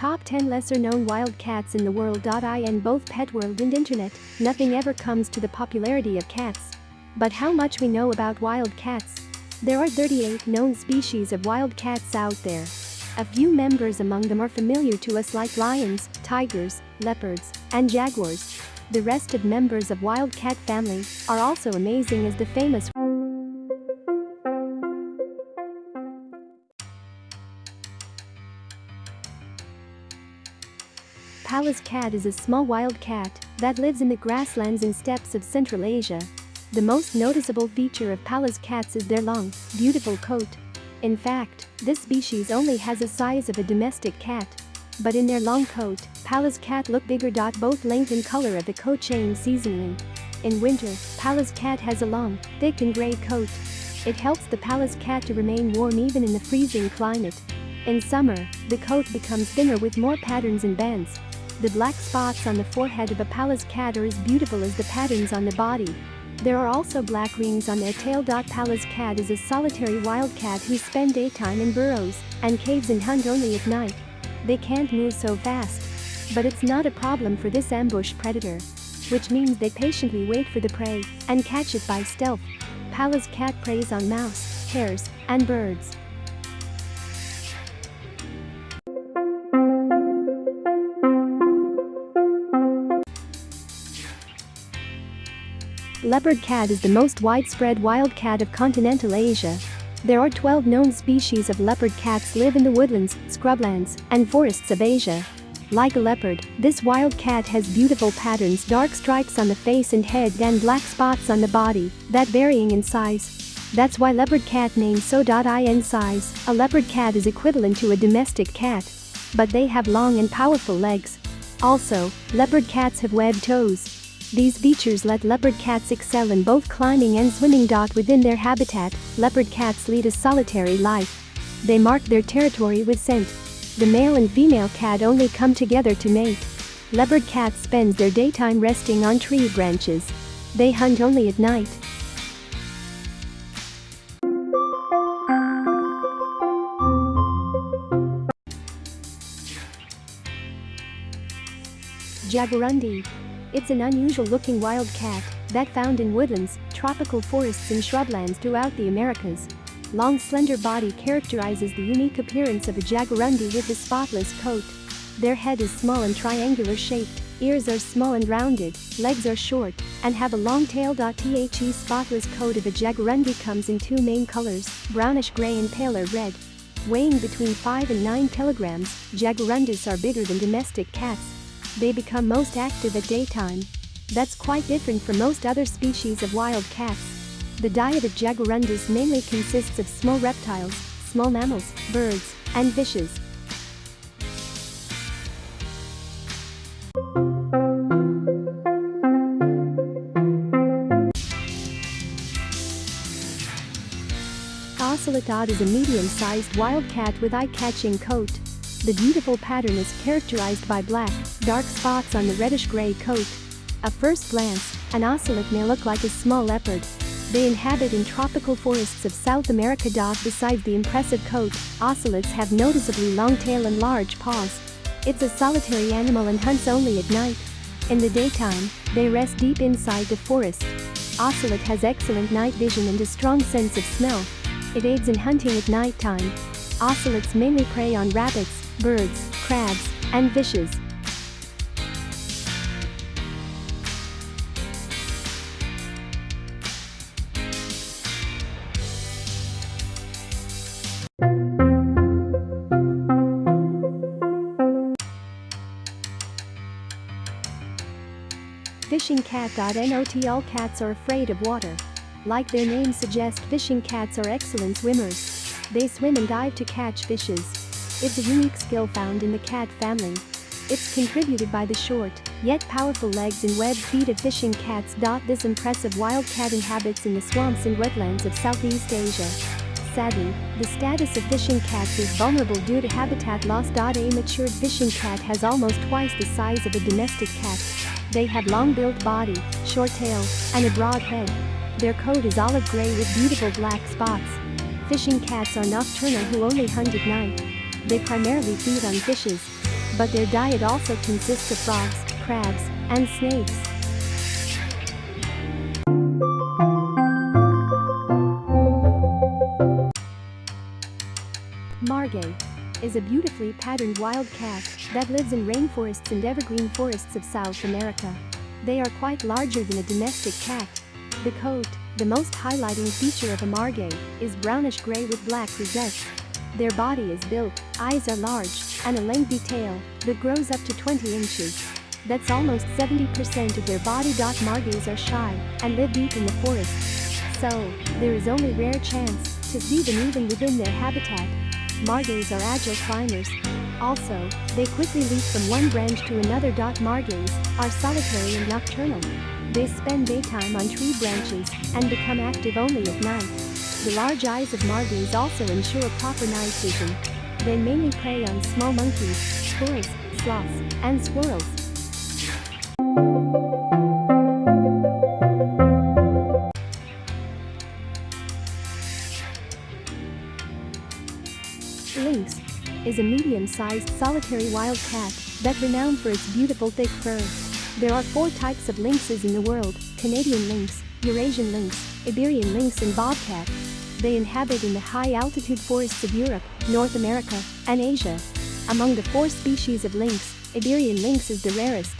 Top 10 lesser known wild cats in the world. In both pet world and internet, nothing ever comes to the popularity of cats. But how much we know about wild cats? There are 38 known species of wild cats out there. A few members among them are familiar to us like lions, tigers, leopards, and jaguars. The rest of members of wild cat family are also amazing as the famous Pallas cat is a small wild cat that lives in the grasslands and steppes of Central Asia. The most noticeable feature of Pallas cats is their long, beautiful coat. In fact, this species only has the size of a domestic cat. But in their long coat, Pallas cat look bigger. Both length and color of the coat change seasonally. In winter, Pallas cat has a long, thick and gray coat. It helps the Pallas cat to remain warm even in the freezing climate. In summer, the coat becomes thinner with more patterns and bands. The black spots on the forehead of a Pallas cat are as beautiful as the patterns on the body. There are also black rings on their tail. Pallas cat is a solitary wildcat who spend daytime in burrows and caves and hunt only at night. They can't move so fast. But it's not a problem for this ambush predator. Which means they patiently wait for the prey and catch it by stealth. Pallas cat preys on mouse, hares, and birds. Leopard cat is the most widespread wild cat of continental Asia. There are 12 known species of leopard cats live in the woodlands, scrublands, and forests of Asia. Like a leopard, this wild cat has beautiful patterns dark stripes on the face and head and black spots on the body, that varying in size. That's why leopard cat name so. In size, a leopard cat is equivalent to a domestic cat. But they have long and powerful legs. Also, leopard cats have webbed toes. These features let leopard cats excel in both climbing and swimming. Within their habitat, leopard cats lead a solitary life. They mark their territory with scent. The male and female cat only come together to mate. Leopard cats spend their daytime resting on tree branches. They hunt only at night. Jaguarundi it's an unusual-looking wild cat that found in woodlands, tropical forests and shrublands throughout the Americas. Long slender body characterizes the unique appearance of a jaguarundi with a spotless coat. Their head is small and triangular shaped, ears are small and rounded, legs are short, and have a long tail. The spotless coat of a jaguarundi comes in two main colors, brownish gray and paler red. Weighing between 5 and 9 kilograms, jaguarundis are bigger than domestic cats, they become most active at daytime. That's quite different from most other species of wild cats. The diet of jaguarundis mainly consists of small reptiles, small mammals, birds, and fishes. Ocelot is a medium-sized wildcat with eye-catching coat. The beautiful pattern is characterized by black, dark spots on the reddish-gray coat. At first glance, an ocelot may look like a small leopard. They inhabit in tropical forests of South America. Besides the impressive coat, ocelots have noticeably long tail and large paws. It's a solitary animal and hunts only at night. In the daytime, they rest deep inside the forest. Ocelot has excellent night vision and a strong sense of smell. It aids in hunting at nighttime. Ocelots mainly prey on rabbits, birds, crabs, and fishes. Fishing cat. Not all cats are afraid of water. Like their name suggests fishing cats are excellent swimmers. They swim and dive to catch fishes. It's a unique skill found in the cat family. It's contributed by the short, yet powerful legs and webbed feet of fishing cats. This impressive wild cat inhabits in the swamps and wetlands of Southeast Asia. Sadly, the status of fishing cats is vulnerable due to habitat loss. A matured fishing cat has almost twice the size of a domestic cat. They have long-built body, short tail, and a broad head. Their coat is olive gray with beautiful black spots. Fishing cats are nocturnal who only hunt at night. They primarily feed on fishes. but their diet also consists of frogs, crabs, and snakes. Margay is a beautifully patterned wild cat that lives in rainforests and evergreen forests of South America. They are quite larger than a domestic cat. The coat, the most highlighting feature of a margay, is brownish-gray with black rosettes. Their body is built, eyes are large, and a lengthy tail that grows up to 20 inches. That's almost 70% of their body. Margays are shy and live deep in the forest. So, there is only rare chance to see them even within their habitat. Margays are agile climbers. Also, they quickly leap from one branch to another. Margays are solitary and nocturnal. They spend daytime on tree branches and become active only at night. The large eyes of margays also ensure proper night vision. They mainly prey on small monkeys, squirrels, sloths, and squirrels. Lynx is a medium-sized solitary wild cat that's renowned for its beautiful thick fur. There are four types of lynxes in the world, Canadian lynx, Eurasian lynx, Iberian lynx and bobcat. They inhabit in the high-altitude forests of Europe, North America, and Asia. Among the four species of lynx, Iberian lynx is the rarest.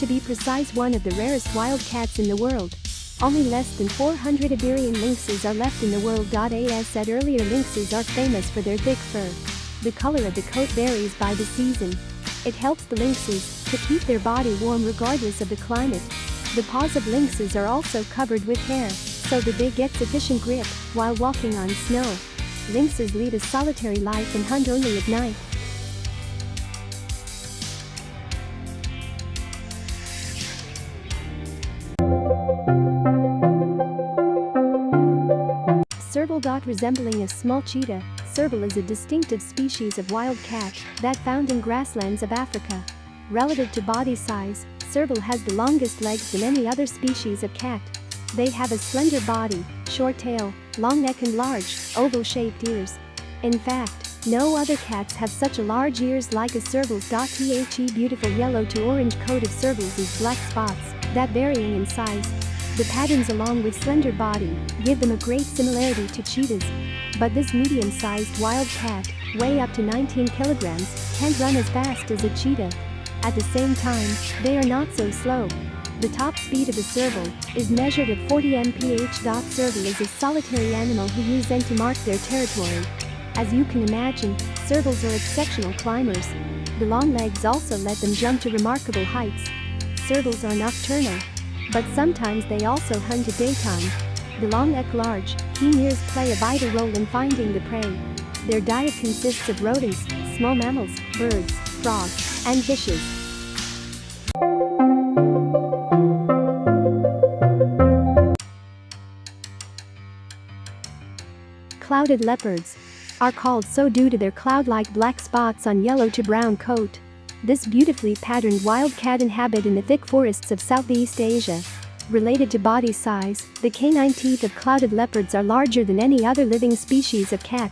To be precise one of the rarest wild cats in the world. Only less than 400 Iberian lynxes are left in the world. As said earlier lynxes are famous for their thick fur. The color of the coat varies by the season. It helps the lynxes to keep their body warm regardless of the climate. The paws of lynxes are also covered with hair, so that they get sufficient grip while walking on snow. Lynxes lead a solitary life and hunt only at night. Serval. Resembling a small cheetah, serval is a distinctive species of wild cat that found in grasslands of Africa. Relative to body size, serval has the longest legs than any other species of cat. They have a slender body, short tail, long neck and large, oval-shaped ears. In fact, no other cats have such large ears like a serval's. The beautiful yellow to orange coat of servals is black spots that varying in size the patterns along with slender body give them a great similarity to cheetahs. But this medium-sized wild cat, weigh up to 19 kilograms, can't run as fast as a cheetah. At the same time, they are not so slow. The top speed of a serval is measured at 40 mph. Serval is a solitary animal who use N to mark their territory. As you can imagine, servals are exceptional climbers. The long legs also let them jump to remarkable heights. Servals are nocturnal, but sometimes they also hunt at daytime. The long neck large, keen ears play a vital role in finding the prey. Their diet consists of rodents, small mammals, birds, frogs, and fishes. Clouded leopards are called so due to their cloud-like black spots on yellow to brown coat. This beautifully patterned wildcat inhabit in the thick forests of Southeast Asia. Related to body size, the canine teeth of clouded leopards are larger than any other living species of cat.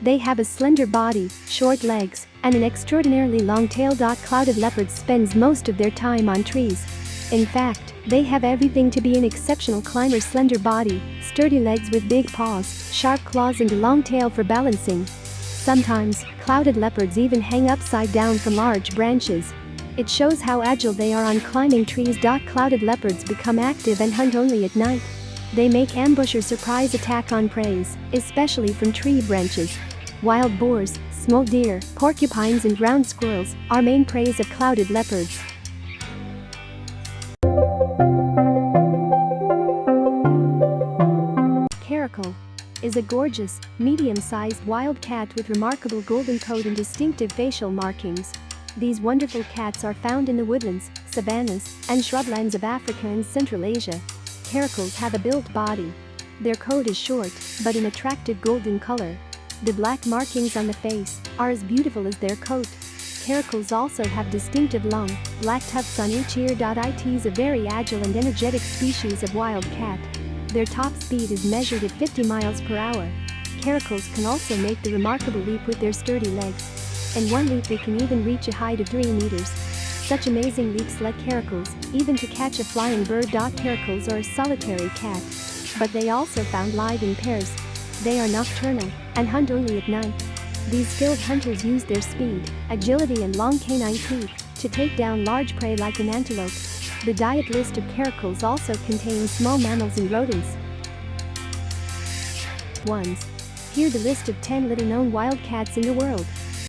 They have a slender body, short legs, and an extraordinarily long tail. Clouded leopards spends most of their time on trees. In fact, they have everything to be an exceptional climber slender body, sturdy legs with big paws, sharp claws and a long tail for balancing. Sometimes, clouded leopards even hang upside down from large branches. It shows how agile they are on climbing trees. Clouded leopards become active and hunt only at night. They make ambush or surprise attack on prey, especially from tree branches. Wild boars, small deer, porcupines and ground squirrels are main prey of clouded leopards. Is a gorgeous, medium-sized wild cat with remarkable golden coat and distinctive facial markings. These wonderful cats are found in the woodlands, savannas, and shrublands of Africa and Central Asia. Caracals have a built body. Their coat is short, but an attractive golden color. The black markings on the face are as beautiful as their coat. Caracals also have distinctive long, black tufts on each ear. It is a very agile and energetic species of wild cat. Their top speed is measured at 50 miles per hour. Caracals can also make the remarkable leap with their sturdy legs. In one leap they can even reach a height of 3 meters. Such amazing leaps let caracals, even to catch a flying bird. Caracals are a solitary cat. But they also found live in pairs. They are nocturnal and hunt only at night. These skilled hunters use their speed, agility and long canine teeth to take down large prey like an antelope. The diet list of caracals also contains small mammals and rodents. 1. Here the list of 10 little known wild cats in the world.